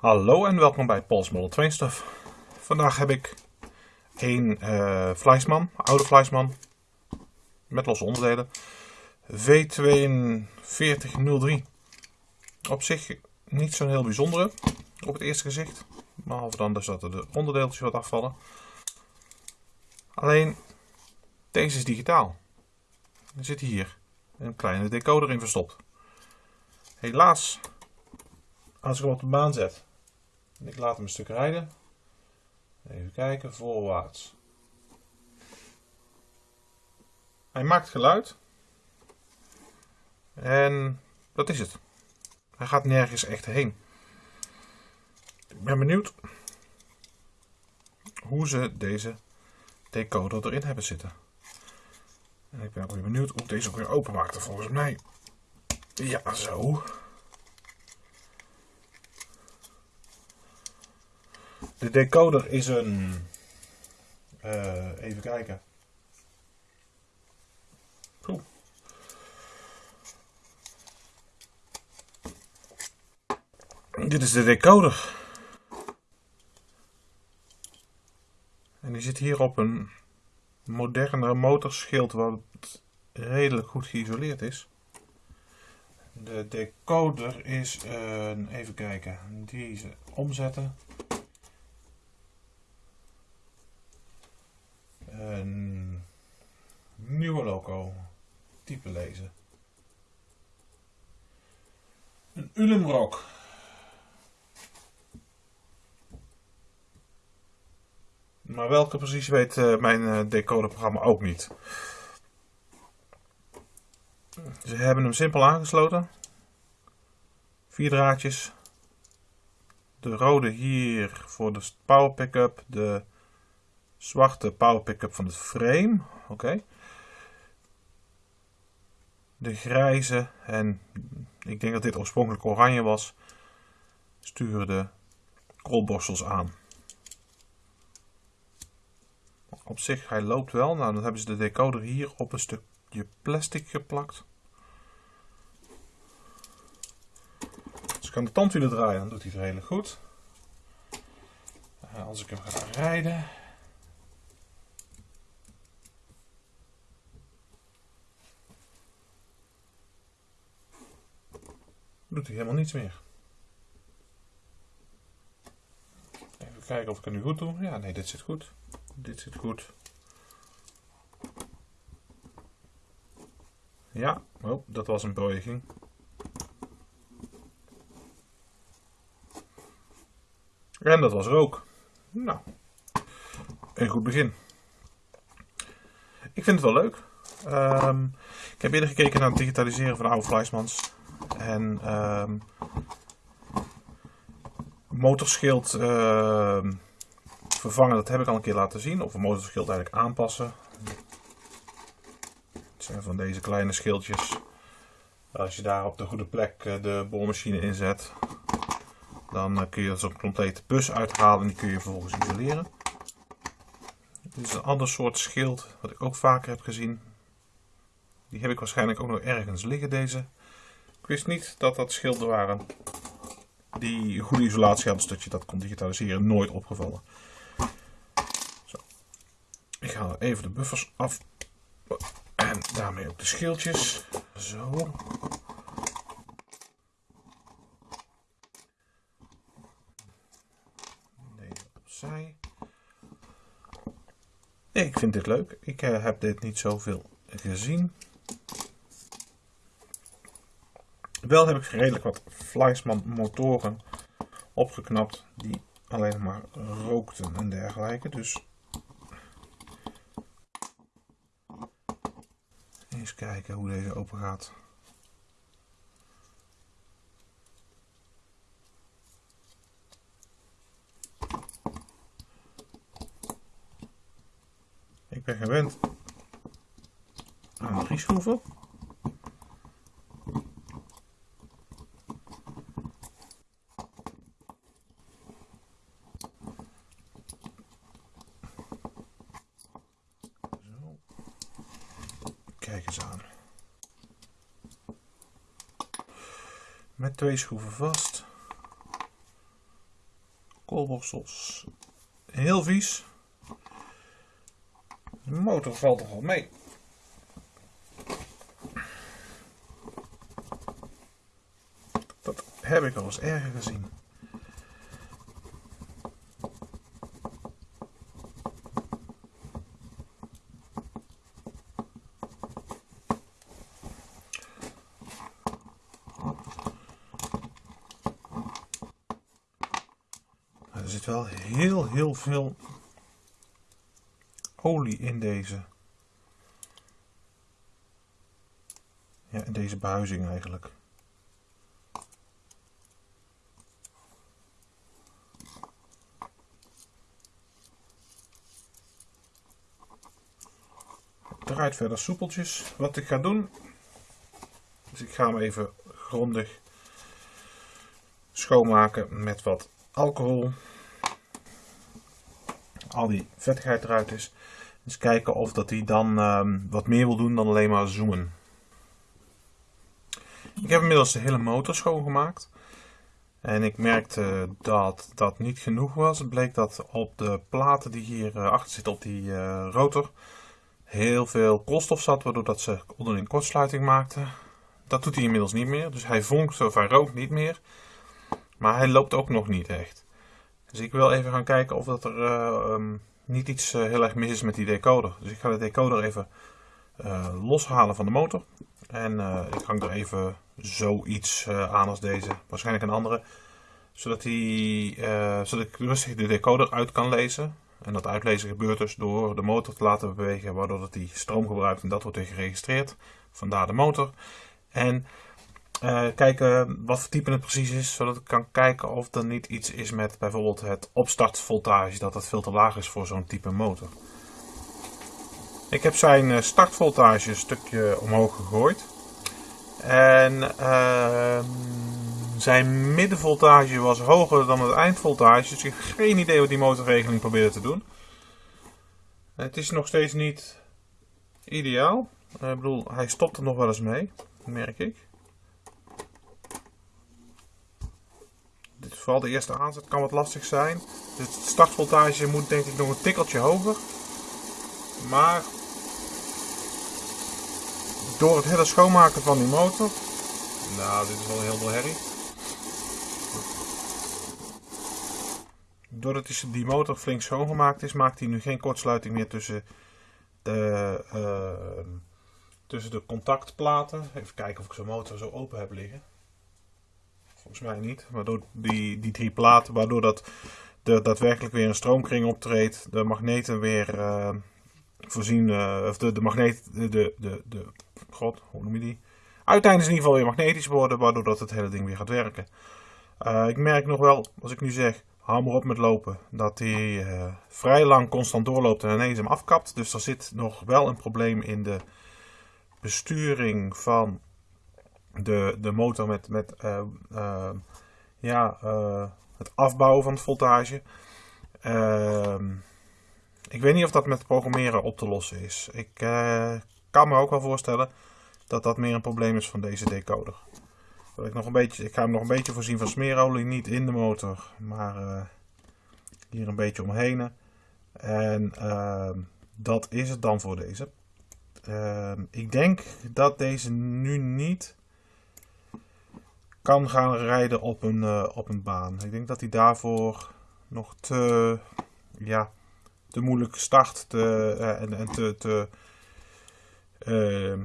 Hallo en welkom bij Paul's Model Train Stuff. Vandaag heb ik een uh, Fleischmann, oude Fleischmann, met losse onderdelen. V4203. Op zich niet zo'n heel bijzondere op het eerste gezicht. Behalve dan dus dat er de onderdeeltjes wat afvallen. Alleen, deze is digitaal. Er zit hier een kleine decoder in verstopt. Helaas, als ik hem op de baan zet en ik laat hem een stuk rijden. Even kijken, voorwaarts. Hij maakt geluid. En dat is het. Hij gaat nergens echt heen. Ik ben benieuwd hoe ze deze decoder erin hebben zitten. En ik ben ook weer benieuwd hoe deze ook weer openmaakte volgens mij. Ja, zo. De decoder is een... Uh, even kijken. Dit is de decoder. En die zit hier op een moderne motorschild wat redelijk goed geïsoleerd is. De decoder is een, even kijken, deze omzetten. Een type lezen. Een Ulemrock. Maar welke precies weet uh, mijn uh, decoderprogramma ook niet. Ze hebben hem simpel aangesloten. Vier draadjes. De rode hier voor de power pickup. De zwarte power pickup van het frame. Oké. De grijze en ik denk dat dit oorspronkelijk oranje was. Sturen de koolborstels aan. Op zich, hij loopt wel. Nou, dan hebben ze de decoder hier op een stukje plastic geplakt. Als ik aan de tandwielen draaien, dan doet hij het redelijk goed. Eh, als ik hem ga rijden... doet hij helemaal niets meer. Even kijken of ik het nu goed doe. Ja, nee, dit zit goed. Dit zit goed. Ja, oh, dat was een buiging. En dat was er ook. Nou, een goed begin. Ik vind het wel leuk. Um, ik heb eerder gekeken naar het digitaliseren van oude Fleischmans. En um, motorschild uh, vervangen, dat heb ik al een keer laten zien. Of een motorschild eigenlijk aanpassen. Het zijn van deze kleine schildjes. Als je daar op de goede plek eh, de boormachine inzet, dan eh, kun je zo'n complete bus uithalen en die kun je vervolgens isoleren. Dit is een ander soort schild, wat ik ook vaker heb gezien. Die heb ik waarschijnlijk ook nog ergens liggen, deze. Ik wist niet dat dat schilden waren die goede isolatie hadden, zodat je dat kon digitaliseren. Nooit opgevallen. Zo. Ik haal even de buffers af. En daarmee ook de schildjes. Zo. Deze opzij. Ik vind dit leuk. Ik uh, heb dit niet zoveel gezien. Wel heb ik redelijk wat Fleischmann motoren opgeknapt die alleen maar rookten en dergelijke. Dus eens kijken hoe deze open gaat. Ik ben gewend aan drie schroeven. Kijk eens aan. Met twee schroeven vast. koolborstels. Heel vies. De motor valt toch wel mee. Dat heb ik al eens erger gezien. Er zit wel heel, heel veel olie in deze. Ja, in deze behuizing eigenlijk. Draait verder soepeltjes. Wat ik ga doen, dus ik ga hem even grondig schoonmaken met wat alcohol. Al die vettigheid eruit is. Dus kijken of dat hij dan ehm, wat meer wil doen dan alleen maar zoomen. Ik heb inmiddels de hele motor schoongemaakt. En ik merkte dat dat niet genoeg was. Het bleek dat op de platen die hier eh, achter zitten op die uh, rotor heel veel koolstof zat, waardoor dat ze onderling kortsluiting maakte. Dat doet hij inmiddels niet meer. Dus hij vonkt of hij rookt niet meer. Maar hij loopt ook nog niet echt. Dus ik wil even gaan kijken of dat er uh, um, niet iets uh, heel erg mis is met die decoder. Dus ik ga de decoder even uh, loshalen van de motor. En ik hang er even zoiets aan als deze. Waarschijnlijk een andere. Zodat, die, zodat ik rustig de decoder uit kan lezen. En dat uitlezen gebeurt dus door de motor te laten bewegen. Waardoor dat die stroom gebruikt en dat wordt weer geregistreerd. Vandaar de motor. En uh, kijken wat voor type het precies is, zodat ik kan kijken of er niet iets is met bijvoorbeeld het opstartvoltage, dat het veel te laag is voor zo'n type motor. Ik heb zijn startvoltage een stukje omhoog gegooid. En uh, zijn middenvoltage was hoger dan het eindvoltage, dus ik heb geen idee wat die motorregeling probeerde te doen. Het is nog steeds niet ideaal. Ik bedoel, hij stopt er nog wel eens mee, merk ik. Dit is vooral de eerste aanzet kan wat lastig zijn. De startvoltage moet denk ik nog een tikkeltje hoger. Maar door het hele schoonmaken van die motor. Nou, dit is wel heel veel herrie. Doordat die motor flink schoongemaakt is, maakt hij nu geen kortsluiting meer tussen de, uh, tussen de contactplaten. Even kijken of ik zo'n motor zo open heb liggen. Volgens mij niet. Waardoor die, die drie platen, waardoor dat er daadwerkelijk weer een stroomkring optreedt. De magneten weer uh, voorzien, uh, of de, de magneet, de, de, de, god, hoe noem je die? Uiteindelijk in ieder geval weer magnetisch worden, waardoor dat het hele ding weer gaat werken. Uh, ik merk nog wel, als ik nu zeg, hou op met lopen, dat hij vrij lang constant doorloopt en ineens hem afkapt. Dus er zit nog wel een probleem in de besturing van de, de motor met, met uh, uh, ja, uh, het afbouwen van het voltage. Ehm, ik weet niet of dat met programmeren op te lossen is. Ik kan me ook wel voorstellen dat dat meer een probleem is van deze decoder. Ik, nog een beetje, ik ga hem nog een beetje voorzien van smeerolie, niet in de motor, maar hier een beetje omheen. En ehm, dat is het dan voor deze. Ehm, ik denk dat deze nu niet kan gaan rijden op een, uh, op een baan. Ik denk dat hij daarvoor nog te, ja, te moeilijk start te, uh, en, te, te, uh,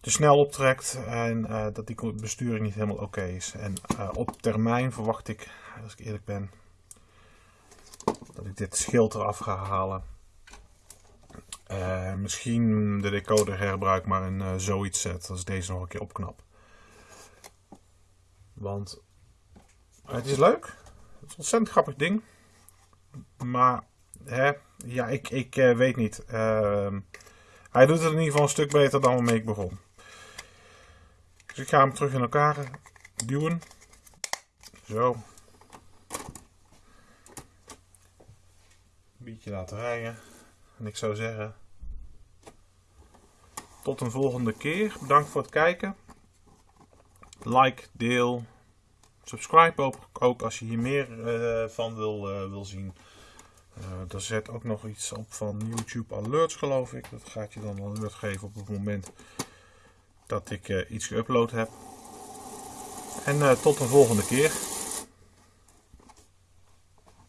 te snel optrekt en dat die besturing niet helemaal oké is. En op termijn verwacht ik, als ik eerlijk ben, dat ik dit schild eraf ga halen. misschien de decoder herbruik, maar een zoiets zet als deze nog een keer opknap. Want het is leuk. Het is een ontzettend grappig ding. Maar hè, ja, ik, ik uh, weet niet. Uh, hij doet het in ieder geval een stuk beter dan waarmee ik begon. Dus ik ga hem terug in elkaar duwen. Zo. Een beetje laten rijden. En ik zou zeggen... Tot een volgende keer. Bedankt voor het kijken like, deel, Subscribe ook, ook als je hier meer van wil, wil zien. er zet ook nog iets op van YouTube Alerts geloof ik. Dat gaat je dan alert geven op het moment dat ik iets geüpload heb. En tot een volgende keer.